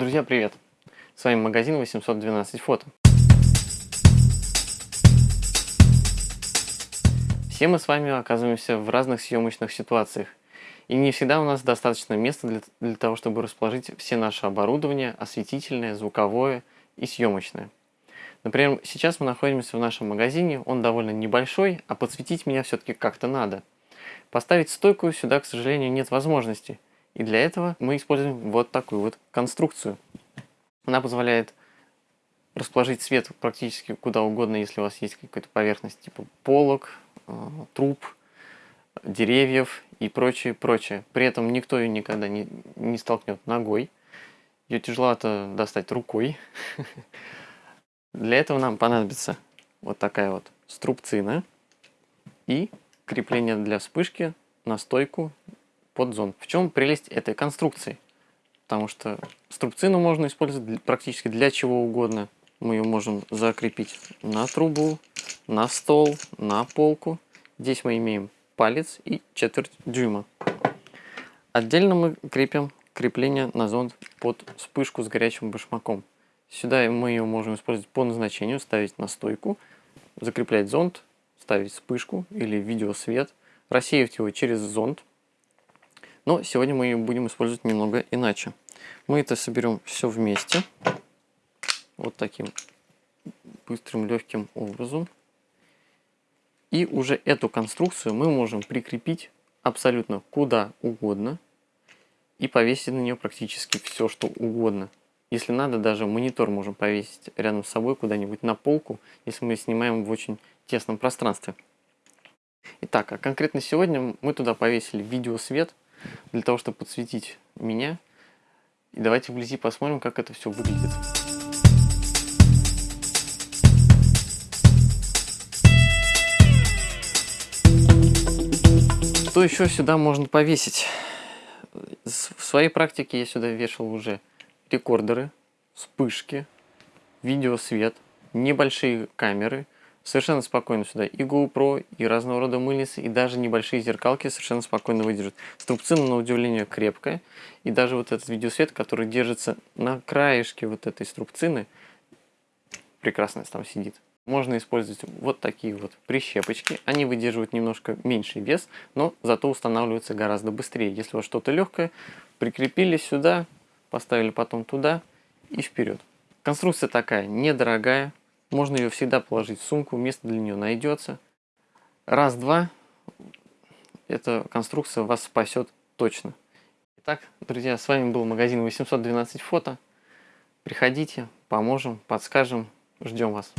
Друзья, привет! С вами магазин 812 фото. Все мы с вами оказываемся в разных съемочных ситуациях. И не всегда у нас достаточно места для, для того, чтобы расположить все наше оборудование, осветительное, звуковое и съемочное. Например, сейчас мы находимся в нашем магазине, он довольно небольшой, а подсветить меня все-таки как-то надо. Поставить стойку сюда, к сожалению, нет возможности. И для этого мы используем вот такую вот конструкцию. Она позволяет расположить свет практически куда угодно, если у вас есть какая-то поверхность типа полок, э, труб, деревьев и прочее, прочее. При этом никто ее никогда не, не столкнет ногой. Ее тяжеловато достать рукой. Для этого нам понадобится вот такая вот струбцина и крепление для вспышки на стойку под зон. В чем прелесть этой конструкции? Потому что струбцину можно использовать практически для чего угодно. Мы ее можем закрепить на трубу, на стол, на полку. Здесь мы имеем палец и четверть дюйма. Отдельно мы крепим крепление на зонд под вспышку с горячим башмаком. Сюда мы ее можем использовать по назначению, ставить на стойку, закреплять зонд, ставить вспышку или видеосвет, рассеивать его через зонд. Но сегодня мы ее будем использовать немного иначе. Мы это соберем все вместе, вот таким быстрым легким образом. И уже эту конструкцию мы можем прикрепить абсолютно куда угодно и повесить на нее практически все, что угодно. Если надо, даже монитор можем повесить рядом с собой куда-нибудь на полку, если мы снимаем в очень тесном пространстве. Итак, а конкретно сегодня мы туда повесили видеосвет для того, чтобы подсветить меня. И давайте вблизи посмотрим, как это все выглядит. Что еще сюда можно повесить? В своей практике я сюда вешал уже рекордеры, вспышки, видеосвет, небольшие камеры. Совершенно спокойно сюда и GoPro, и разного рода мыльницы, и даже небольшие зеркалки совершенно спокойно выдержат. Струбцина, на удивление, крепкая. И даже вот этот видеосвет, который держится на краешке вот этой струбцины, прекрасно там сидит. Можно использовать вот такие вот прищепочки. Они выдерживают немножко меньший вес, но зато устанавливаются гораздо быстрее. Если у вас что-то легкое, прикрепили сюда, поставили потом туда и вперед. Конструкция такая недорогая, можно ее всегда положить в сумку, место для нее найдется. Раз-два, эта конструкция вас спасет точно. Итак, друзья, с вами был магазин 812 фото. Приходите, поможем, подскажем, ждем вас.